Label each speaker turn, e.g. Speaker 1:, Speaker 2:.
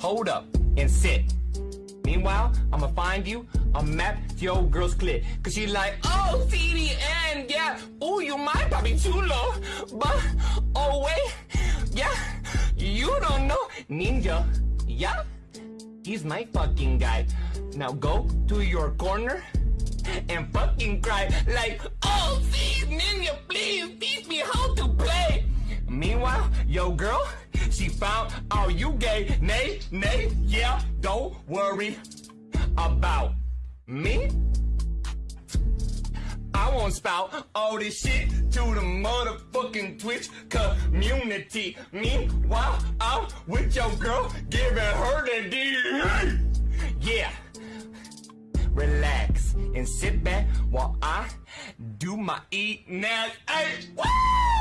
Speaker 1: hold up, and sit. Meanwhile, I'ma find you a map to your girl's clit. Cause she like, oh, CDN, yeah. Ooh, you might probably too low. But, oh, wait, yeah. You don't know. Ninja, yeah. He's my fucking guy. Now go to your corner and fucking cry like, oh, see, Ninja, please teach me how to play. Meanwhile, yo girl, she found out you gay. Nay, nay, yeah, don't worry about me. I won't spout all this shit to the motherfucking Twitch community. Meanwhile, I'm with your girl, giving her the D. Yeah. Relax and sit back while I do my eat now. Hey, woo!